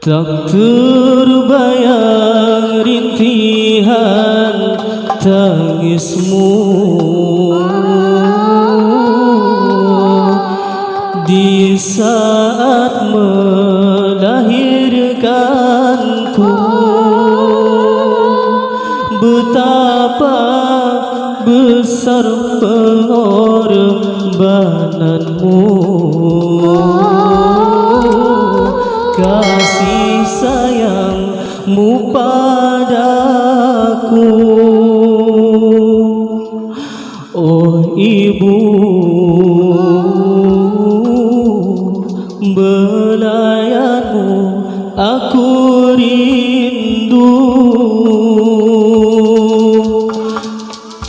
Tak terbayang rintihan tangismu. Di saat melahirkanku Betapa besar pengorbananmu kasih sayangmu padaku. Oh ibu belayanmu aku rindu.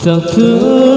Tak terbayar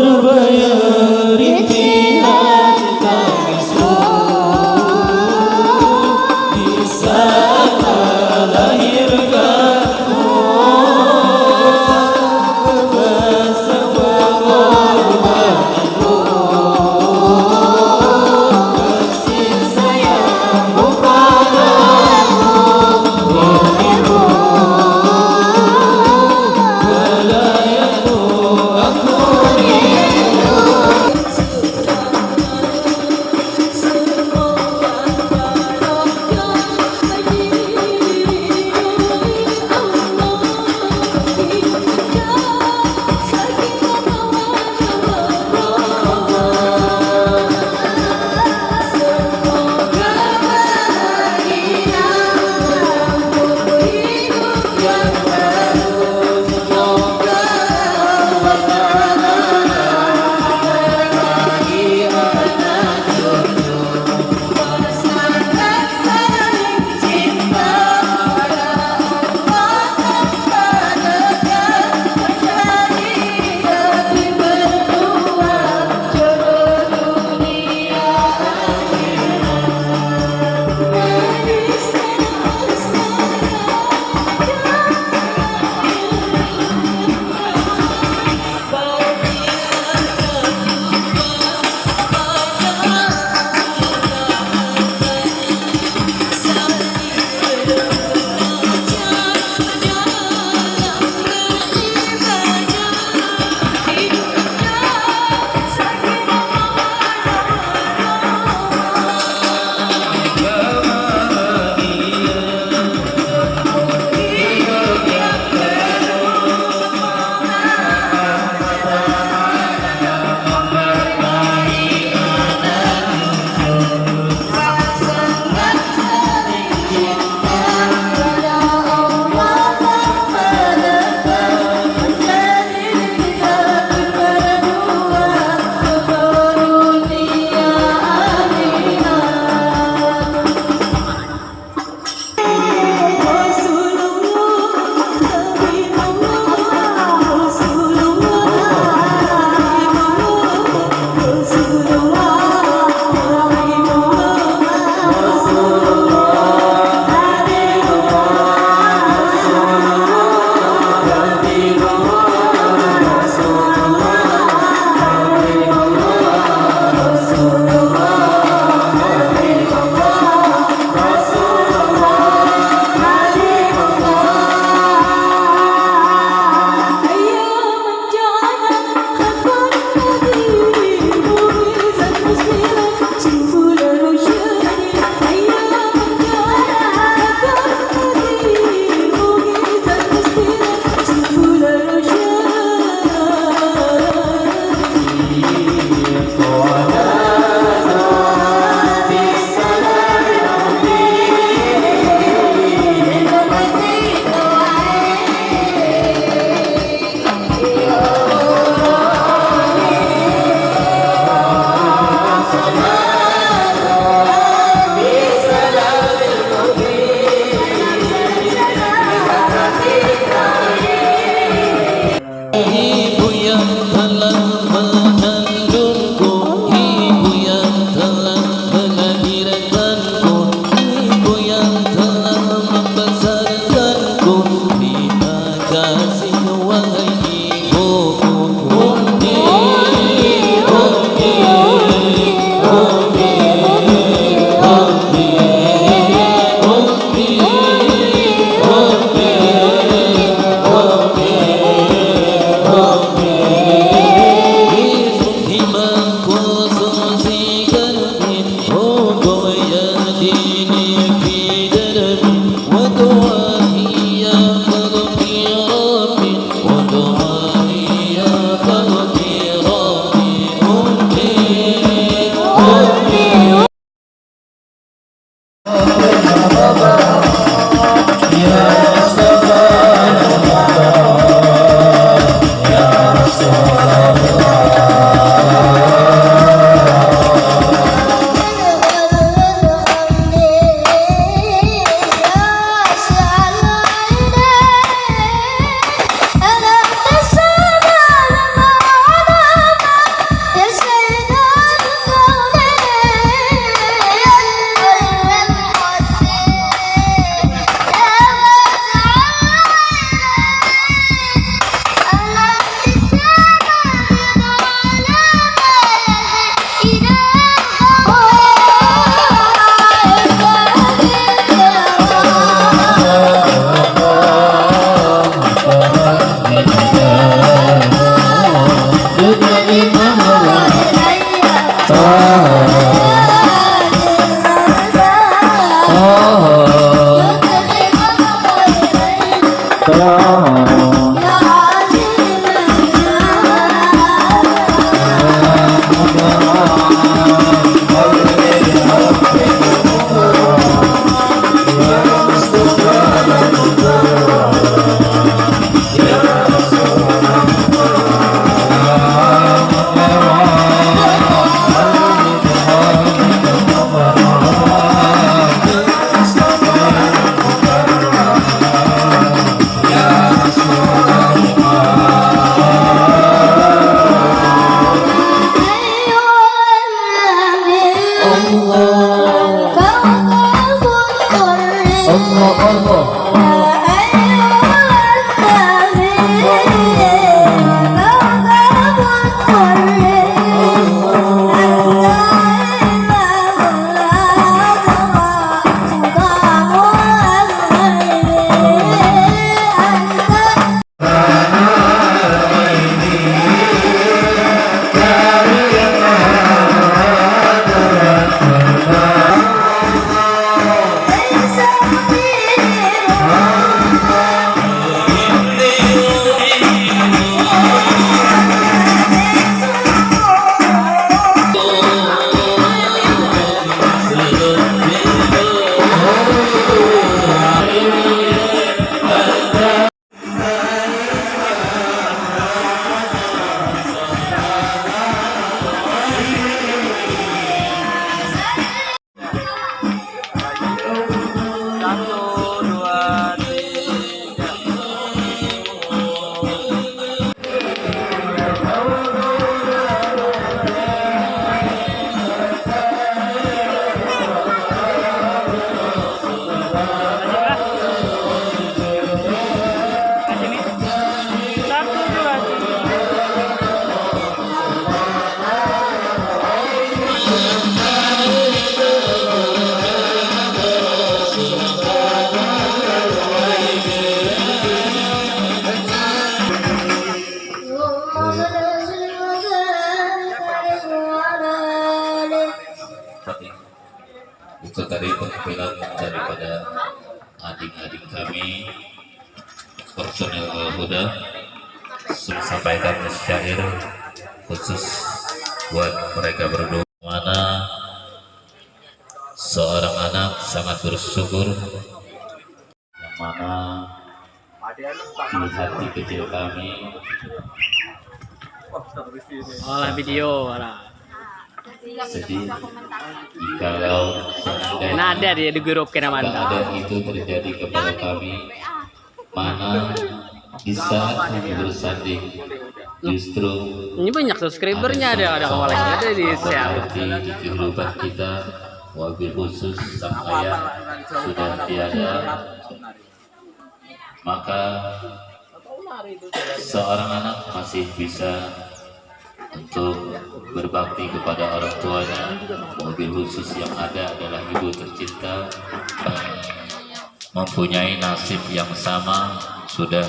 itu tadi penampilan daripada adik-adik kami personel Huda Saya sampaikan syair khusus buat mereka berdua. Mana seorang anak sangat bersyukur yang mana di hati kecil kami. Olah video, olah. Jikalau seandainya Nah ada dia di grup kena mantap. keadaan itu terjadi kepada kami mana di saat kami bersanding justru Ini banyak subscribernya ada ada kepalanya ada di share. di kehidupan kita wabil khusus sang ayah sudah tiada maka seorang anak masih bisa untuk berbakti kepada orang tuanya. Mobil khusus yang ada adalah ibu tercinta yang mempunyai nasib yang sama sudah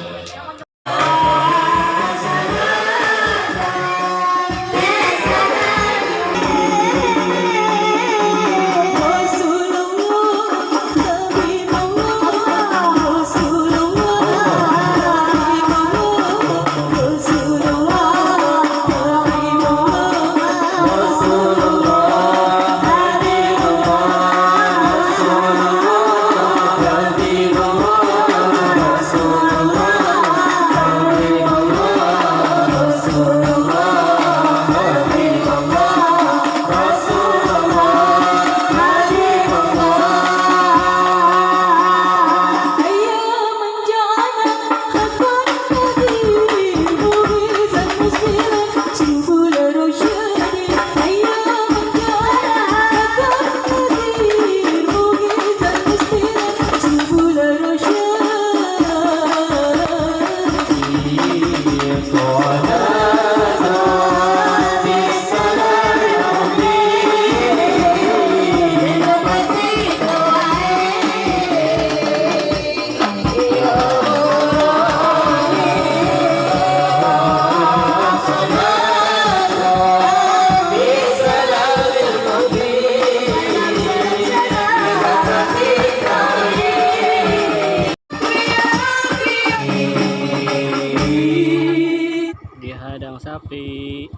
Di.